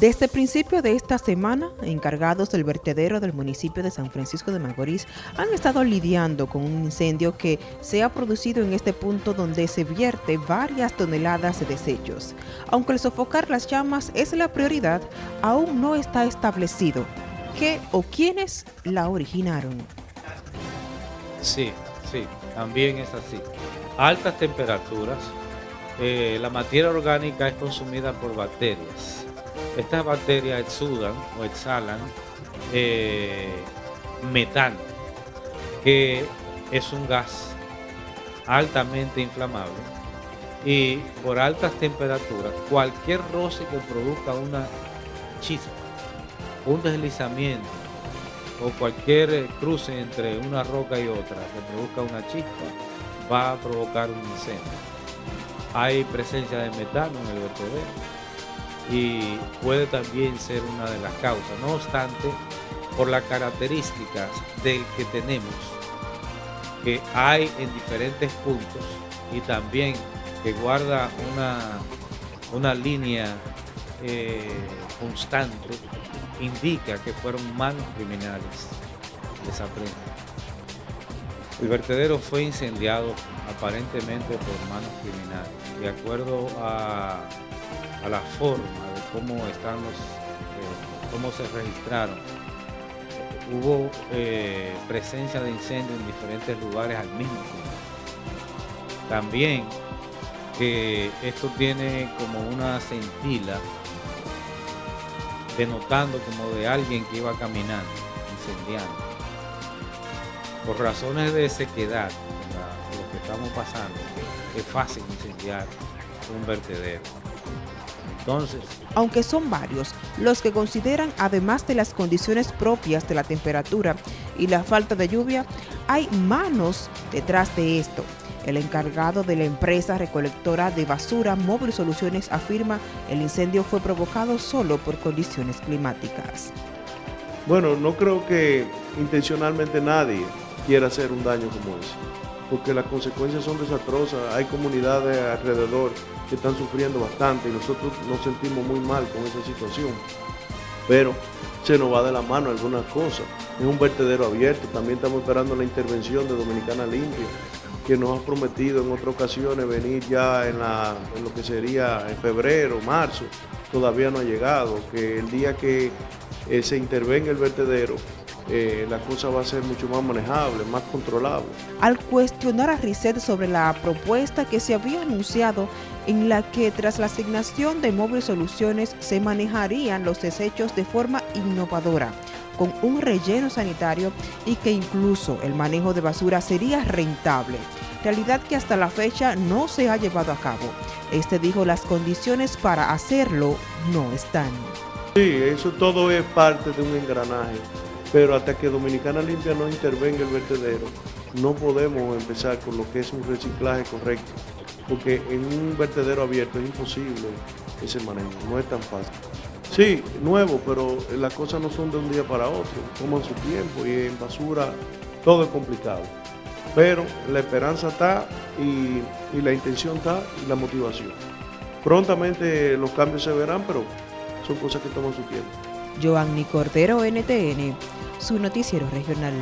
Desde principio de esta semana, encargados del vertedero del municipio de San Francisco de Macorís han estado lidiando con un incendio que se ha producido en este punto donde se vierte varias toneladas de desechos. Aunque el sofocar las llamas es la prioridad, aún no está establecido qué o quiénes la originaron. Sí, sí, también es así. Altas temperaturas, eh, la materia orgánica es consumida por bacterias estas bacterias exudan o exhalan eh, metano, que es un gas altamente inflamable y por altas temperaturas, cualquier roce que produzca una chispa, un deslizamiento o cualquier cruce entre una roca y otra que produzca una chispa, va a provocar un incendio. Hay presencia de metano en el vertedero y puede también ser una de las causas. No obstante, por las características del que tenemos, que hay en diferentes puntos y también que guarda una, una línea eh, constante, indica que fueron manos criminales de esa El vertedero fue incendiado aparentemente por manos criminales. De acuerdo a a la forma de cómo están los, eh, cómo se registraron. Hubo eh, presencia de incendio en diferentes lugares al mismo tiempo. También que esto tiene como una cintila denotando como de alguien que iba caminando, incendiando. Por razones de sequedad, lo que estamos pasando, es fácil incendiar un vertedero. Entonces, aunque son varios los que consideran, además de las condiciones propias de la temperatura y la falta de lluvia, hay manos detrás de esto. El encargado de la empresa recolectora de basura Móvil Soluciones afirma el incendio fue provocado solo por condiciones climáticas. Bueno, no creo que intencionalmente nadie quiera hacer un daño como ese, porque las consecuencias son desastrosas, hay comunidades alrededor que están sufriendo bastante y nosotros nos sentimos muy mal con esa situación. Pero se nos va de la mano algunas cosas. Es un vertedero abierto, también estamos esperando la intervención de Dominicana Limpia, que nos ha prometido en otras ocasiones venir ya en, lo que sería en febrero, marzo, todavía no ha llegado, que el día que eh, se intervenga el vertedero, eh, la cosa va a ser mucho más manejable, más controlable. Al cuestionar a Risset sobre la propuesta que se había anunciado en la que tras la asignación de móviles soluciones se manejarían los desechos de forma innovadora, con un relleno sanitario y que incluso el manejo de basura sería rentable, realidad que hasta la fecha no se ha llevado a cabo. Este dijo las condiciones para hacerlo no están. Sí, eso todo es parte de un engranaje pero hasta que Dominicana Limpia no intervenga el vertedero, no podemos empezar con lo que es un reciclaje correcto, porque en un vertedero abierto es imposible ese manejo, no es tan fácil. Sí, nuevo, pero las cosas no son de un día para otro, toman su tiempo y en basura todo es complicado. Pero la esperanza está y, y la intención está y la motivación. Prontamente los cambios se verán, pero son cosas que toman su tiempo. Cordero, NTN, su noticiero regional.